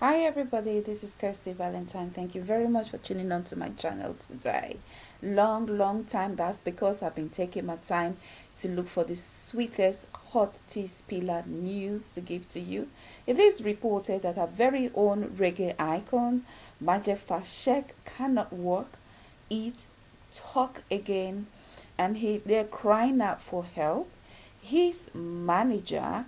Hi everybody, this is Kirsty Valentine. Thank you very much for tuning on to my channel today. Long, long time. That's because I've been taking my time to look for the sweetest hot tea spiller news to give to you. It is reported that our very own reggae icon, Majek Fashek, cannot walk, eat, talk again, and he they're crying out for help. His manager,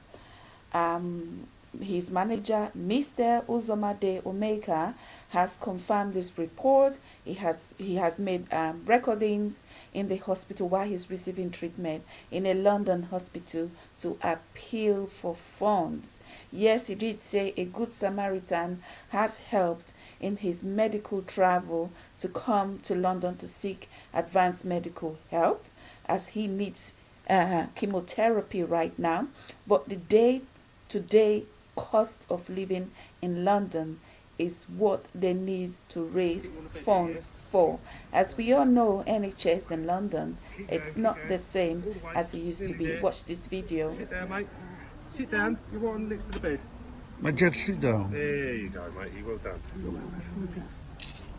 um, his manager, Mr. Uzomade Omenka, has confirmed this report. He has he has made um, recordings in the hospital while he's receiving treatment in a London hospital to appeal for funds. Yes, he did say a good Samaritan has helped in his medical travel to come to London to seek advanced medical help as he needs uh, chemotherapy right now. But the day today cost of living in London is what they need to raise funds for. As we all know, NHS in London, it's not the same as it used to be. Watch this video. Sit down, mate. Sit down. You're on next to the bed. Majek, sit down. There you go, mate. You well done.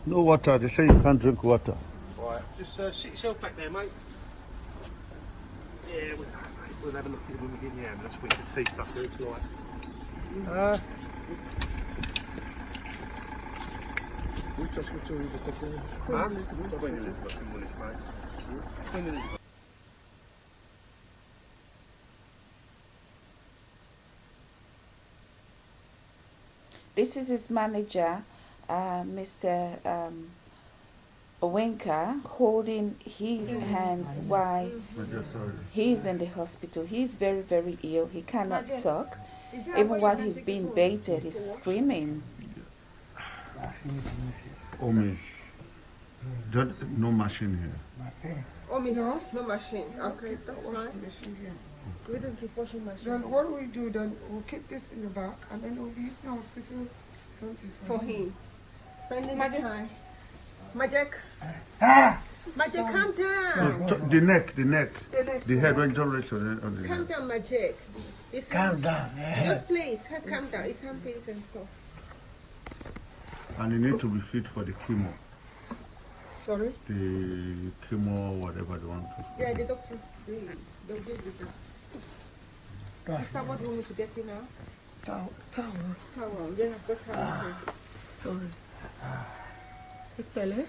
No water. They say you can't drink water. Right, just uh, sit yourself back there, mate. Yeah, we'll, we'll have a look at it when we get in the ambulance. We can see stuff there. It's all right. Huh? Queen Elizabeth in Woolwich, mate. Queen Elizabeth. This is his manager, uh, Mr. Um, Omenka, holding his hands while he's in the hospital. He's very, very ill. He cannot talk. Even while he's being baited, he's screaming. Omi. Don't, no machine here. Oh, me no, no machine. Okay, that's fine. We don't keep washing machine. Then what we do then? We'll keep this in the back and then we'll use the hospital something For him. Spending the Majek. time. Majek. Ah! Majek, calm down. No, the neck, the neck. The neck. The head when John Rachel on the, on the Calm neck. down, Majek. It's Calm down. Just please, ha- calm down. It's hand pains and stuff. And you need to be fit for the chemo. Sorry? The chemo, whatever they want to. Yeah, the doctors, they, they'll give you that. Sister, what do you want to get you now? Towel. Towel. Towel. Yeah, I've got towel. here. Sorry. Ìpẹ̀lẹ́.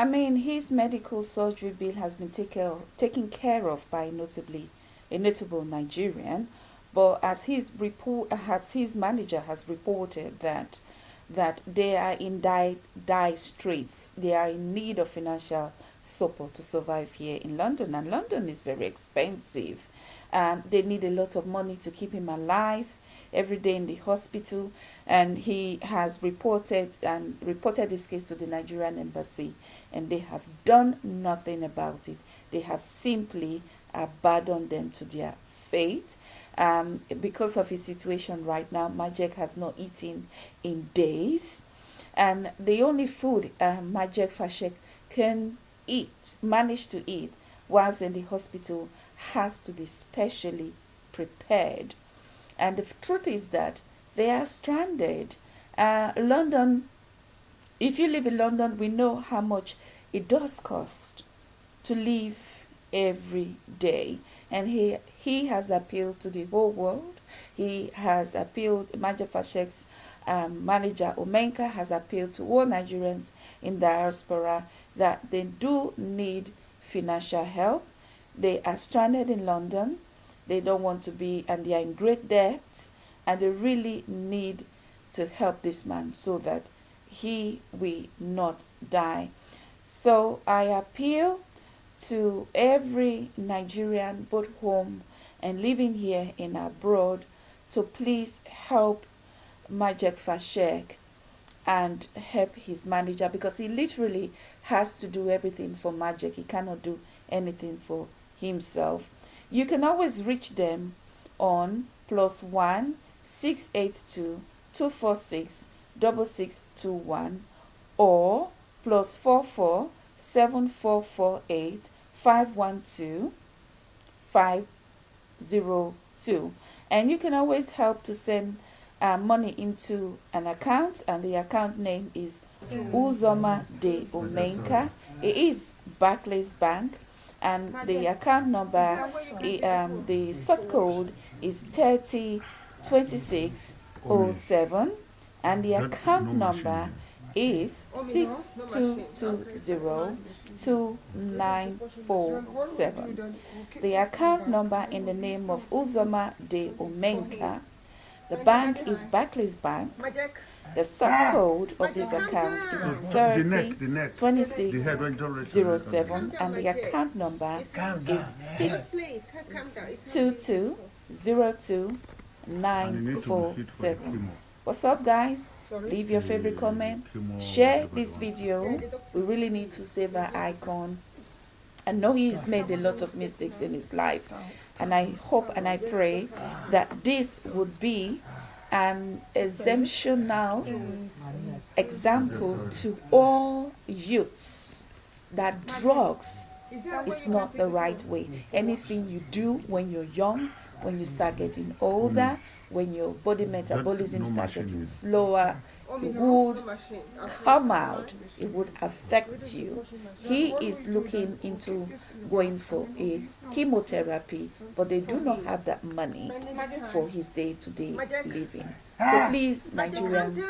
I mean, his medical surgery bill has been take, taken care of by notably a notable Nigerian, but as his report, as his manager has reported that that they are in dire, dire straits, they are in need of financial support to survive here in London, and London is very expensive, and they need a lot of money to keep him alive every day in the hospital. And he has reported and reported this case to the Nigerian embassy. And they have done nothing about it. They have simply abandoned them to their fate um, because of his situation right now Majek has not eaten in days and the only food uh, Majek Fashek can eat manage to eat whilst in the hospital has to be specially prepared and the truth is that they are stranded. Uh, London, if you live in London, we know how much it does cost to live every day. And he, he has appealed to the whole world. He has appealed, Majek Fashek's um, manager Omenka has appealed to all Nigerians in diaspora that they do need financial help. They are stranded in London they don't want to be and they are in great debt and they really need to help this man so that he will not die so i appeal to every nigerian both home and living here in abroad to please help Majek Fashek and help his manager because he literally has to do everything for Majek. He cannot do anything for himself. You can always reach them on plus one six eight two two four six double six two one or plus four four seven four four eight five one two 502. And you can always help to send uh, money into an account, and the account name is Uzoma de Omenka. It is Barclays Bank, and the account number, um, the sort code is 302607, and the account number is 62202947. The account number in the name of Uzoma de Omenka. The bank is Barclays Bank. The sub code of this account is 302607 and the account number is 6220297. What's up, guys? Leave your favorite comment. Share this video. We really need to save our icon. I know he's made a lot of mistakes in his life, and I hope and I pray that this would be an exemptional example to all youths that drugs is not the right way. Anything you do when you're young, when you start getting older, when your body metabolism no start getting slower, it would come out, it would affect you. He is looking into going for a chemotherapy, but they do not have that money for his day to day living. So please, Nigerians,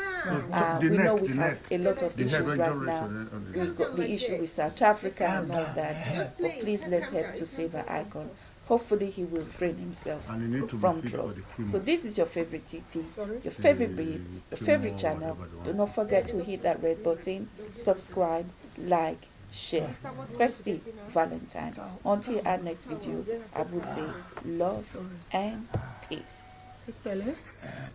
uh, we know we have a lot of issues right now. on it, on the- We've got the issue with South Africa and all that. But please let's help to save our icon. Hopefully he will refrain himself And need to from drugs. So this is your favorite TT, Sorry? your favorite babe, your chemo, favorite channel. Do not forget to hit that red button, subscribe, like, share. Christy Valentine. Until our next video, I will say love and peace. Pẹ̀lẹ́.